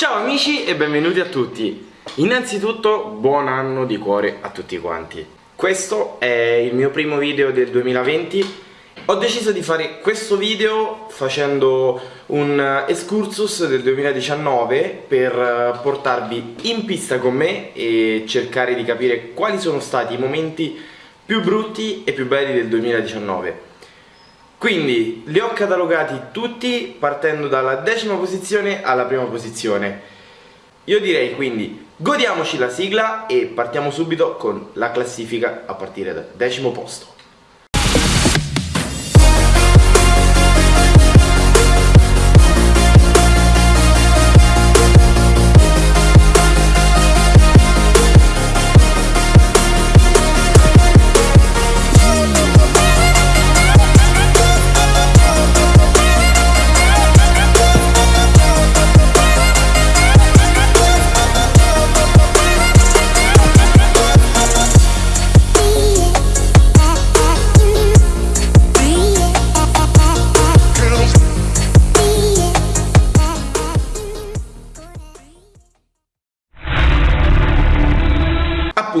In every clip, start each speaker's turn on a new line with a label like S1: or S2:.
S1: Ciao amici e benvenuti a tutti. Innanzitutto buon anno di cuore a tutti quanti. Questo è il mio primo video del 2020 Ho deciso di fare questo video facendo un excursus del 2019 per portarvi in pista con me e cercare di capire quali sono stati i momenti più brutti e più belli del 2019 quindi li ho catalogati tutti partendo dalla decima posizione alla prima posizione. Io direi quindi godiamoci la sigla e partiamo subito con la classifica a partire dal decimo posto.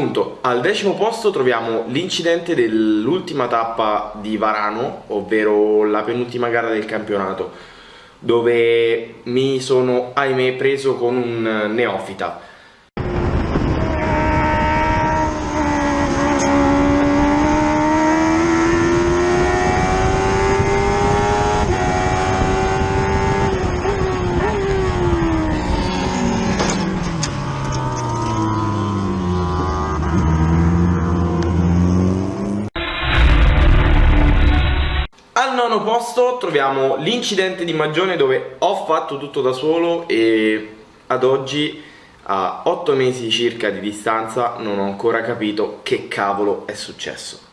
S1: Appunto, al decimo posto troviamo l'incidente dell'ultima tappa di Varano, ovvero la penultima gara del campionato, dove mi sono, ahimè, preso con un neofita. Nono posto troviamo l'incidente di Magione dove ho fatto tutto da solo e ad oggi a 8 mesi circa di distanza non ho ancora capito che cavolo è successo.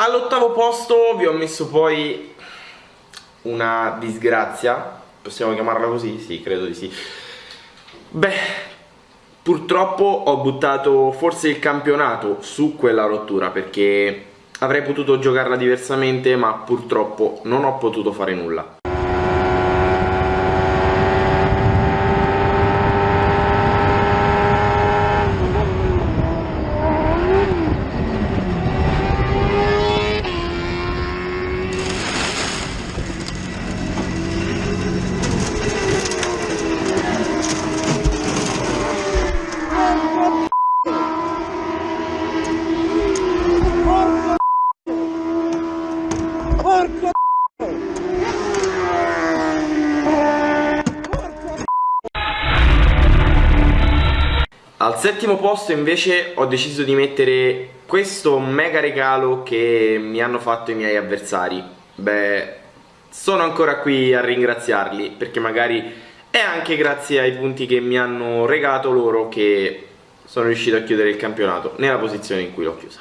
S1: All'ottavo posto vi ho messo poi una disgrazia, possiamo chiamarla così? Sì, credo di sì. Beh, purtroppo ho buttato forse il campionato su quella rottura perché avrei potuto giocarla diversamente ma purtroppo non ho potuto fare nulla. Al settimo posto invece ho deciso di mettere questo mega regalo che mi hanno fatto i miei avversari. Beh, sono ancora qui a ringraziarli perché magari è anche grazie ai punti che mi hanno regalato loro che sono riuscito a chiudere il campionato nella posizione in cui l'ho chiusa.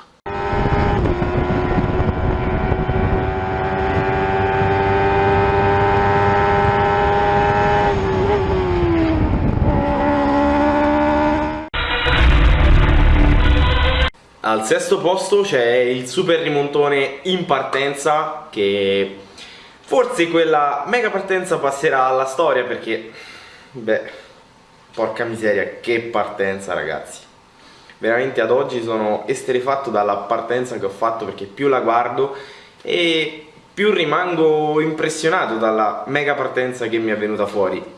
S1: Sesto posto c'è il super rimontone in partenza che forse quella mega partenza passerà alla storia perché, beh, porca miseria, che partenza ragazzi. Veramente ad oggi sono esterefatto dalla partenza che ho fatto perché più la guardo e più rimango impressionato dalla mega partenza che mi è venuta fuori.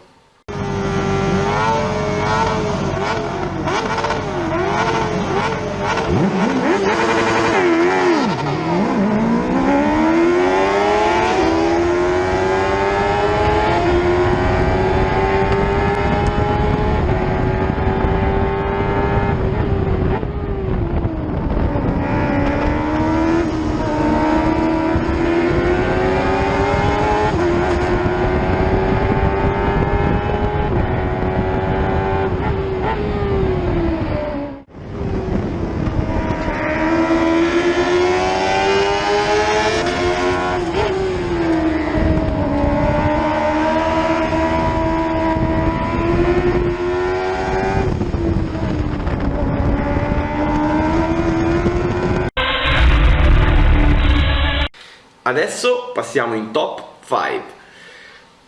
S1: Adesso passiamo in top 5.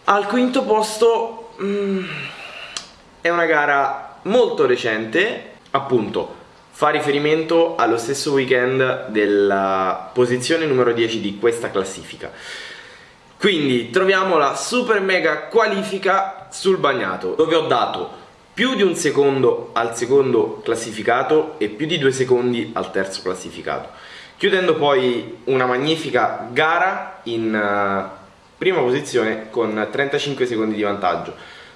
S1: Al quinto posto mm, è una gara molto recente, appunto fa riferimento allo stesso weekend della posizione numero 10 di questa classifica. Quindi troviamo la super mega qualifica sul bagnato, dove ho dato più di un secondo al secondo classificato e più di due secondi al terzo classificato. Chiudendo poi una magnifica gara in uh, prima posizione con 35 secondi di vantaggio.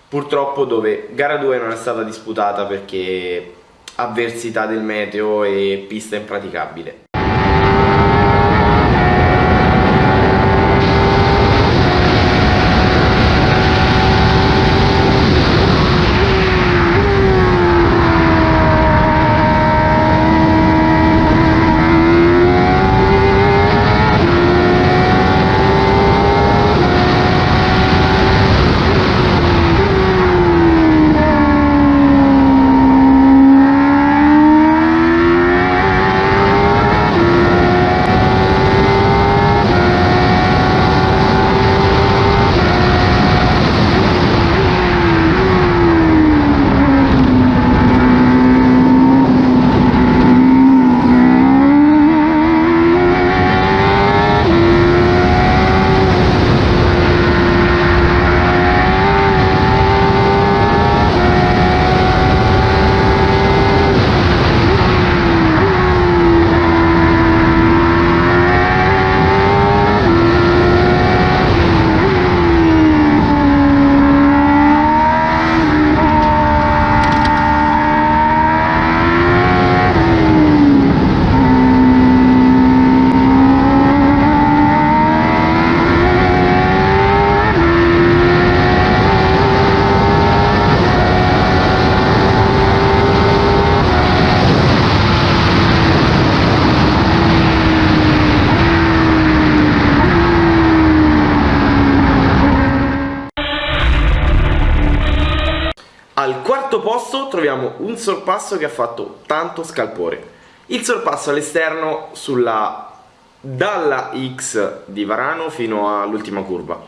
S1: Purtroppo dove gara 2 non è stata disputata perché avversità del meteo e pista impraticabile. Al quarto posto troviamo un sorpasso che ha fatto tanto scalpore. Il sorpasso all'esterno sulla dalla X di Varano fino all'ultima curva.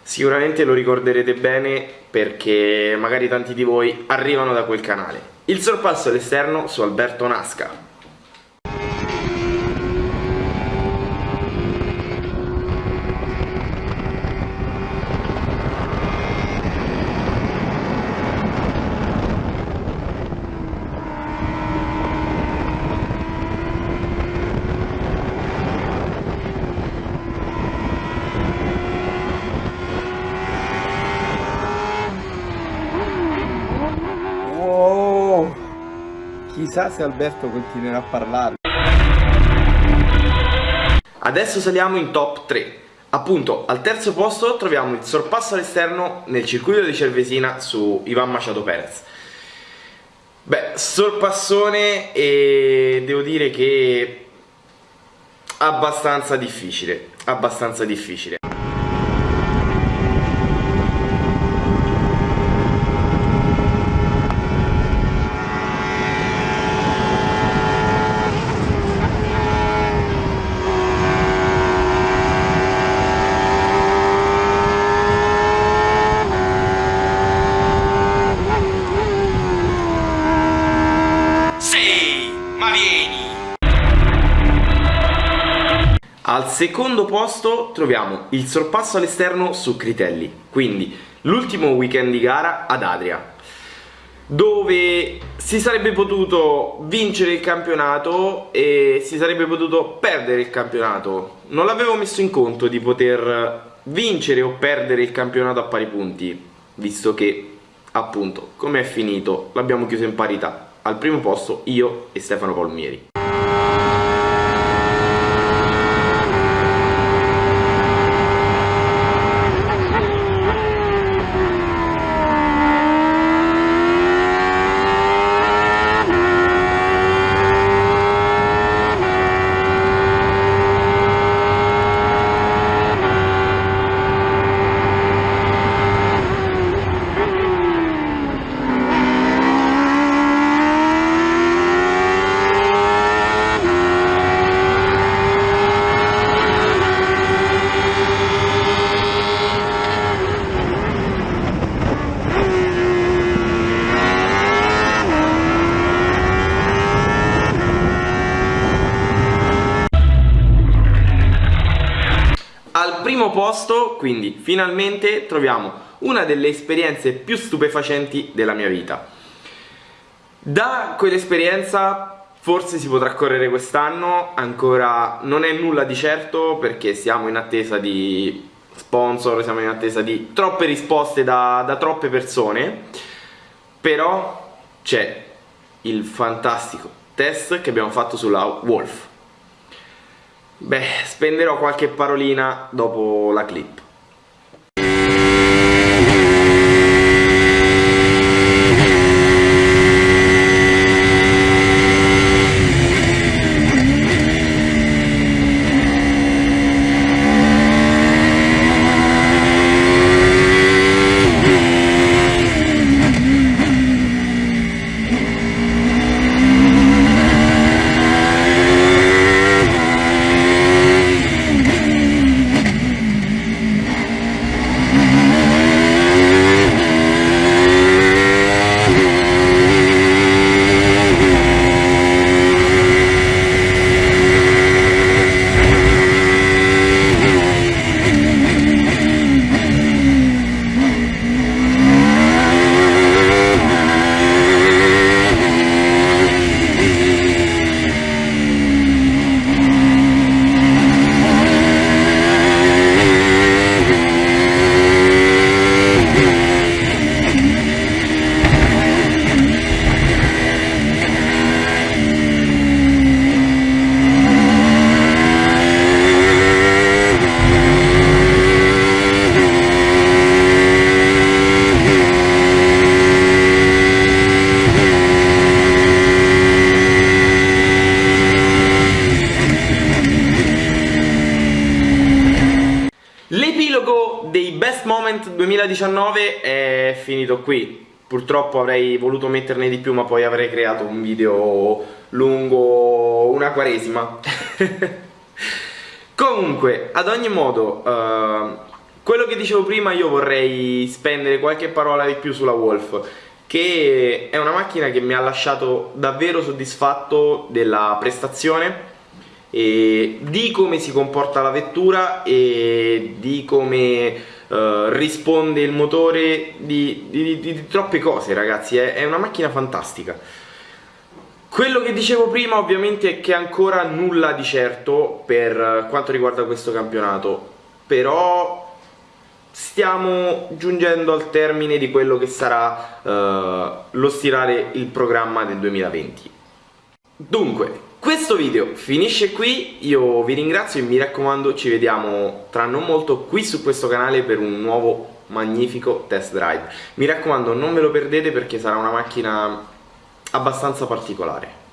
S1: Sicuramente lo ricorderete bene perché magari tanti di voi arrivano da quel canale. Il sorpasso all'esterno su Alberto Nasca,
S2: Chissà se Alberto continuerà a parlare.
S1: Adesso saliamo in top 3. Appunto, al terzo posto troviamo il sorpasso all'esterno nel circuito di Cervesina su Ivan Machado Perez. Beh, sorpassone e devo dire che abbastanza difficile, abbastanza difficile. Secondo posto troviamo il sorpasso all'esterno su Critelli, quindi l'ultimo weekend di gara ad Adria, dove si sarebbe potuto vincere il campionato e si sarebbe potuto perdere il campionato. Non l'avevo messo in conto di poter vincere o perdere il campionato a pari punti, visto che appunto come è finito l'abbiamo chiuso in parità. Al primo posto io e Stefano Palmieri. Quindi finalmente troviamo una delle esperienze più stupefacenti della mia vita. Da quell'esperienza forse si potrà correre quest'anno, ancora non è nulla di certo perché siamo in attesa di sponsor, siamo in attesa di troppe risposte da, da troppe persone, però c'è il fantastico test che abbiamo fatto sulla Wolf. Beh, spenderò qualche parolina dopo la clip. Moment 2019 è finito qui. Purtroppo avrei voluto metterne di più, ma poi avrei creato un video lungo una quaresima. Comunque, ad ogni modo, uh, quello che dicevo prima io vorrei spendere qualche parola di più sulla Wolf che è una macchina che mi ha lasciato davvero soddisfatto della prestazione e di come si comporta la vettura e di come uh, risponde il motore di, di, di, di troppe cose ragazzi è, è, una macchina fantastica. Quello che dicevo prima ovviamente è che ancora nulla di certo per quanto riguarda questo campionato però stiamo giungendo al termine di quello che sarà uh, lo stirare il programma del 2020 dunque questo video finisce qui, io vi ringrazio e mi raccomando ci vediamo tra non molto qui su questo canale per un nuovo magnifico test drive. Mi raccomando non ve lo perdete perché sarà una macchina abbastanza particolare.